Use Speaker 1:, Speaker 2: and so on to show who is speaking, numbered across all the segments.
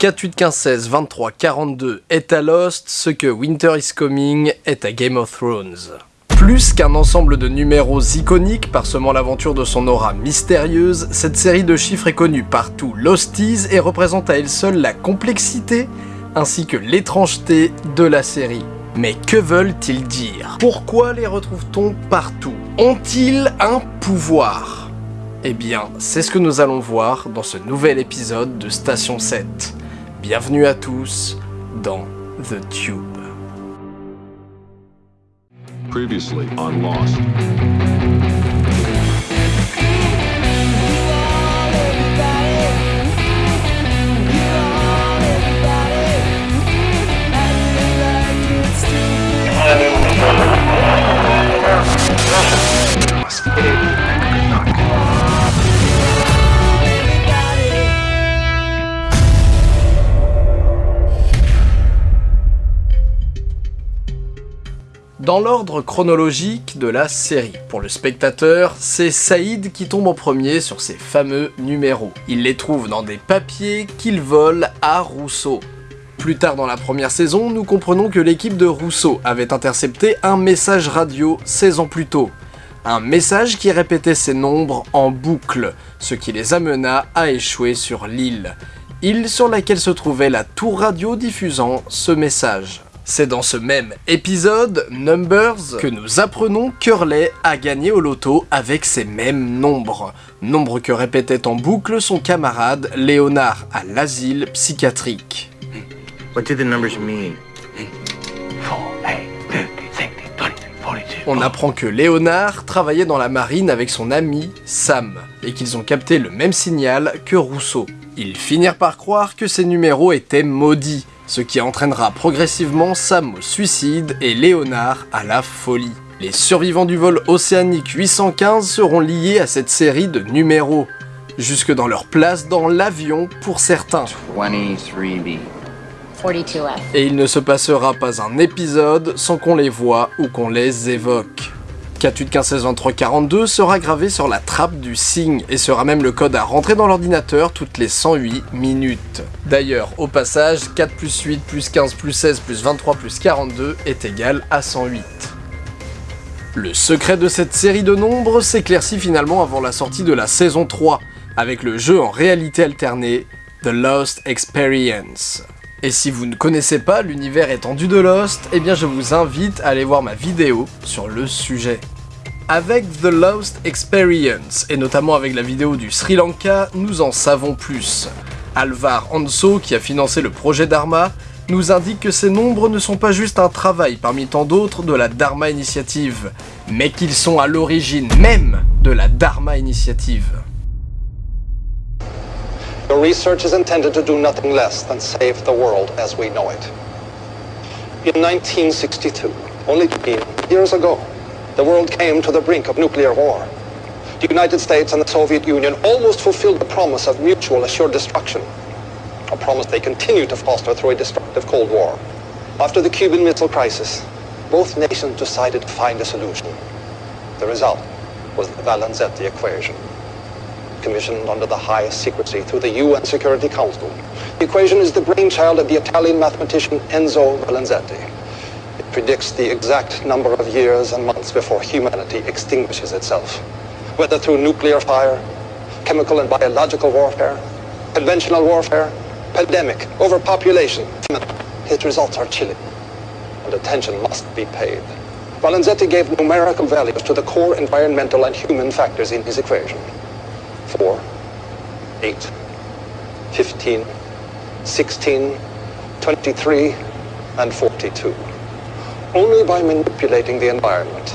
Speaker 1: 4, 23, 42 est à Lost, ce que Winter is Coming est à Game of Thrones. Plus qu'un ensemble de numéros iconiques parsemant l'aventure de son aura mystérieuse, cette série de chiffres est connue par tous Losties et représente à elle seule la complexité ainsi que l'étrangeté de la série. Mais que veulent-ils dire? Pourquoi les retrouve-t-on partout? Ont-ils un pouvoir? Eh bien, c'est ce que nous allons voir dans ce nouvel épisode de Station 7. Bienvenue à tous dans The Tube.
Speaker 2: Previously on Lost.
Speaker 1: Dans l'ordre chronologique de la série, pour le spectateur, c'est Saïd qui tombe en premier sur ces fameux numéros. Il les trouve dans des papiers qu'il vole à Rousseau. Plus tard dans la première saison, nous comprenons que l'équipe de Rousseau avait intercepté un message radio 16 ans plus tôt. Un message qui répétait ces nombres en boucle, ce qui les amena à échouer sur l'île. Île sur laquelle se trouvait la tour radio diffusant ce message. C'est dans ce même épisode, Numbers, que nous apprenons qu'Hurley a gagné au loto avec ces mêmes nombres. Nombres que répétait en boucle son camarade Léonard à l'asile psychiatrique.
Speaker 3: What do the numbers mean?
Speaker 1: On apprend que Léonard travaillait dans la marine avec son ami Sam, et qu'ils ont capté le même signal que Rousseau. Ils finirent par croire que ces numéros étaient maudits, ce qui entraînera progressivement Sam au suicide et Léonard à la folie. Les survivants du vol océanique 815 seront liés à cette série de numéros, jusque dans leur place dans l'avion pour certains.
Speaker 3: 23B.
Speaker 4: 42F.
Speaker 1: Et il ne se passera pas un épisode sans qu'on les voit ou qu'on les évoque. 48 15 16 23 42 sera gravé sur la trappe du signe et sera même le code à rentrer dans l'ordinateur toutes les 108 minutes. D'ailleurs, au passage, 4 plus 8 plus 15 plus 16 plus 23 plus 42 est égal à 108. Le secret de cette série de nombres s'éclaircit finalement avant la sortie de la saison 3, avec le jeu en réalité alternée, The Lost Experience. Et si vous ne connaissez pas l'univers étendu de Lost, eh bien je vous invite à aller voir ma vidéo sur le sujet. Avec The Lost Experience, et notamment avec la vidéo du Sri Lanka, nous en savons plus. Alvar Anso, qui a financé le projet Dharma, nous indique que ces nombres ne sont pas juste un travail parmi tant d'autres de la Dharma Initiative, mais qu'ils sont à l'origine même de la Dharma Initiative.
Speaker 5: Research is intended to do nothing less than save the world as we know it. In 1962, only 20 years ago, the world came to the brink of nuclear war. The United States and the Soviet Union almost fulfilled the promise of mutual assured destruction, a promise they continue to foster through a destructive Cold War. After the Cuban Missile Crisis, both nations decided to find a solution. The result was the Valenzetti equation commissioned under the highest secrecy through the UN Security Council. The equation is the brainchild of the Italian mathematician Enzo Valenzetti. It predicts the exact number of years and months before humanity extinguishes itself, whether through nuclear fire, chemical and biological warfare, conventional warfare, pandemic, overpopulation. His results are chilling, and attention must be paid. Valenzetti gave numerical values to the core environmental and human factors in his equation. 4, 8, 15, 16, 23, and 42. Only by manipulating the environment,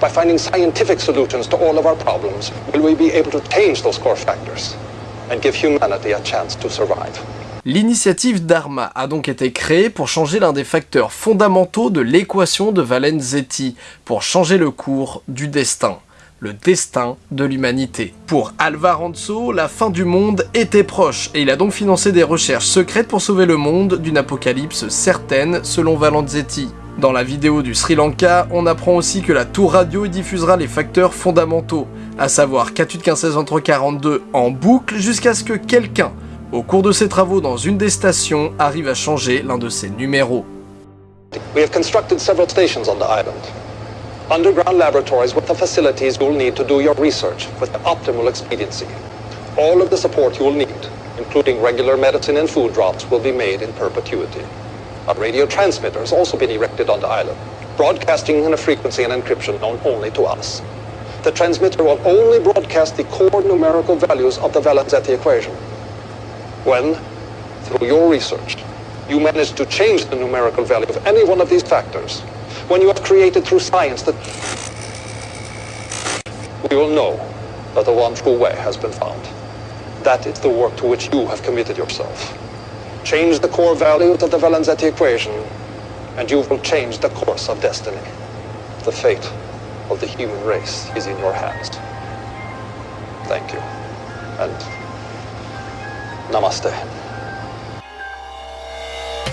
Speaker 5: by finding scientific solutions to all of our problems, will we be able to change those core factors and give humanity a chance to survive.
Speaker 1: L'initiative Dharma a donc été créée pour changer l'un des facteurs fondamentaux de l'équation de Valenzetti, pour changer le cours du destin le destin de l'humanité. Pour Alvar Anso, la fin du monde était proche, et il a donc financé des recherches secrètes pour sauver le monde d'une apocalypse certaine, selon Valenzetti. Dans la vidéo du Sri Lanka, on apprend aussi que la tour radio diffusera les facteurs fondamentaux, à savoir 48 15 16 42 en boucle jusqu'à ce que quelqu'un Au cours de ses travaux dans une des stations, arrive à changer l'un de ses numéros.
Speaker 5: Underground laboratories with the facilities you'll need to do your research with optimal expediency. All of the support you will need, including regular medicine and food drops, will be made in perpetuity. A radio transmitter has also been erected on the island, broadcasting in a frequency and encryption known only to us. The transmitter will only broadcast the core numerical values of the Valenzetti equation. When, through your research, you manage to change the numerical value of any one of these factors, when you have created through science that we will know that the one true way has been found. That is the work to which you have committed yourself. Change the core values of the Valenzetti equation, and you will change the course of destiny. The fate of the human race is in your hands. Thank you. And namaste.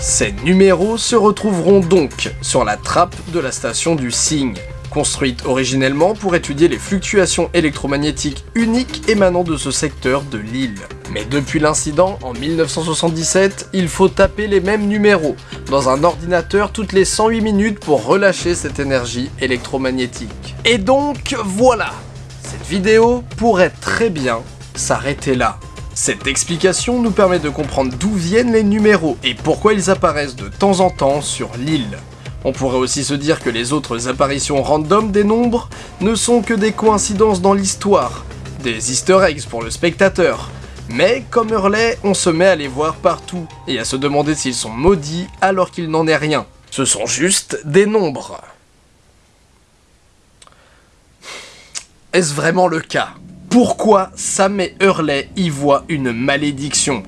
Speaker 1: Ces numéros se retrouveront donc sur la trappe de la station du Cygne, construite originellement pour étudier les fluctuations électromagnétiques uniques émanant de ce secteur de l'île. Mais depuis l'incident, en 1977, il faut taper les mêmes numéros dans un ordinateur toutes les 108 minutes pour relâcher cette énergie électromagnétique. Et donc, voilà Cette vidéo pourrait très bien s'arrêter là. Cette explication nous permet de comprendre d'où viennent les numéros et pourquoi ils apparaissent de temps en temps sur l'île. On pourrait aussi se dire que les autres apparitions random des nombres ne sont que des coïncidences dans l'histoire, des easter eggs pour le spectateur. Mais comme Hurley, on se met à les voir partout, et à se demander s'ils sont maudits alors qu'il n'en est rien. Ce sont juste des nombres. Est-ce vraiment le cas? Pourquoi Sam et Hurley y voient une malédiction?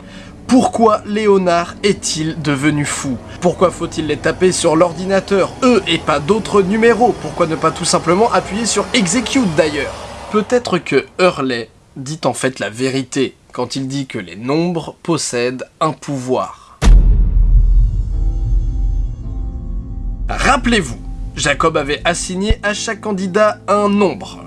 Speaker 1: Pourquoi Léonard est-il devenu fou? Pourquoi faut-il les taper sur l'ordinateur, eux, et pas d'autres numéros. Pourquoi ne pas tout simplement appuyer sur Execute d'ailleurs? Peut-être que Hurley dit en fait la vérité quand il dit que les nombres possèdent un pouvoir. Rappelez-vous, Jacob avait assigné à chaque candidat un nombre.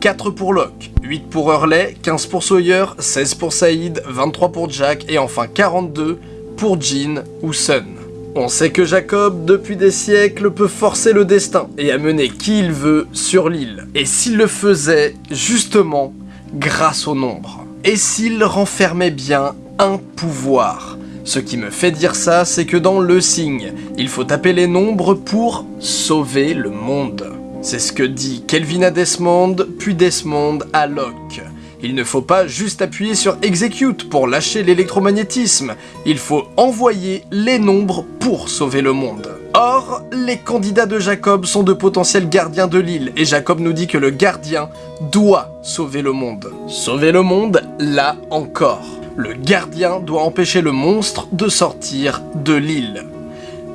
Speaker 1: 4 pour Locke, 8 pour Hurley, 15 pour Sawyer, 16 pour Saïd, 23 pour Jack et enfin 42 pour Jean ou Sun. On sait que Jacob, depuis des siècles, peut forcer le destin et amener qui il veut sur l'île. Et s'il le faisait, justement, grâce au nombre. Et s'il renfermait bien un pouvoir. Ce qui me fait dire ça, c'est que dans le signe, il faut taper les nombres pour sauver le monde. C'est ce que dit Kelvin à Desmond, puis Desmond à Locke. Il ne faut pas juste appuyer sur Execute pour lâcher l'électromagnétisme, il faut envoyer les nombres pour sauver le monde. Or, les candidats de Jacob sont de potentiels gardiens de l'île, et Jacob nous dit que le gardien doit sauver le monde. Sauver le monde, là encore. Le gardien doit empêcher le monstre de sortir de l'île.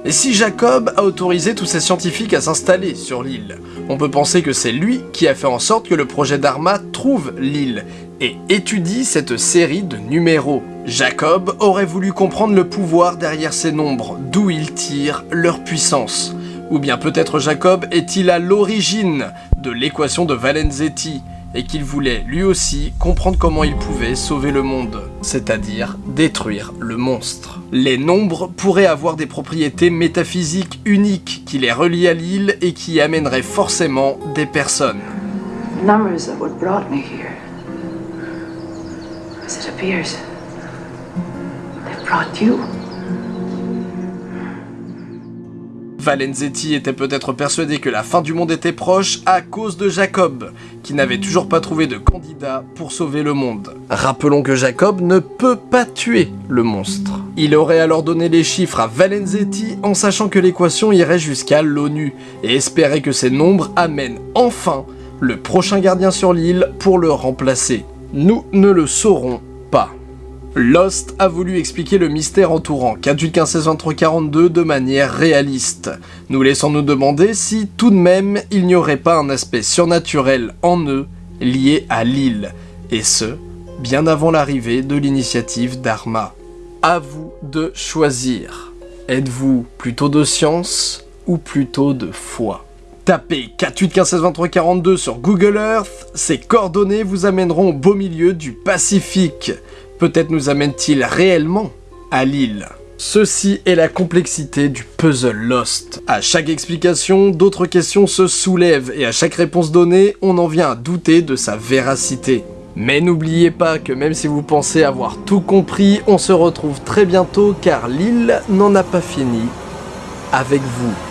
Speaker 1: Et si Jacob a autorisé tous ces scientifiques à s'installer sur l'île, on peut penser que c'est lui qui a fait en sorte que le projet d'Arma trouve l'île et étudie cette série de numéros. Jacob aurait voulu comprendre le pouvoir derrière ces nombres, d'où ils tirent leur puissance. Ou bien peut-être Jacob est-il à l'origine de l'équation de Valenzetti, et qu'il voulait lui aussi comprendre comment il pouvait sauver le monde, c'est-à-dire détruire le monstre. Les nombres pourraient avoir des propriétés métaphysiques uniques qui les relient à l'île et qui amèneraient forcément des personnes.
Speaker 4: Brought you.
Speaker 1: Valenzetti était peut-être persuadé que la fin du monde était proche à cause de Jacob, qui n'avait toujours pas trouvé de candidat pour sauver le monde. Rappelons que Jacob ne peut pas tuer le monstre. Il aurait alors donné les chiffres à Valenzetti en sachant que l'équation irait jusqu'à l'ONU, et espérait que ces nombres amènent enfin le prochain gardien sur l'île pour le remplacer. Nous ne le saurons pas. Lost a voulu expliquer le mystère entourant 42 de manière réaliste, nous laissant nous demander si tout de même il n'y aurait pas un aspect surnaturel en eux lié à l'île, et ce, bien avant l'arrivée de l'initiative d'Arma. À vous de choisir. Êtes-vous plutôt de science ou plutôt de foi? Tapez 4815162342 sur Google Earth, ces coordonnées vous amèneront au beau milieu du Pacifique. Peut-être nous amène-t-il réellement à l'île Ceci est la complexité du puzzle Lost. À chaque explication, d'autres questions se soulèvent et à chaque réponse donnée, on en vient à douter de sa véracité. Mais n'oubliez pas que même si vous pensez avoir tout compris, on se retrouve très bientôt car l'île n'en a pas fini avec vous.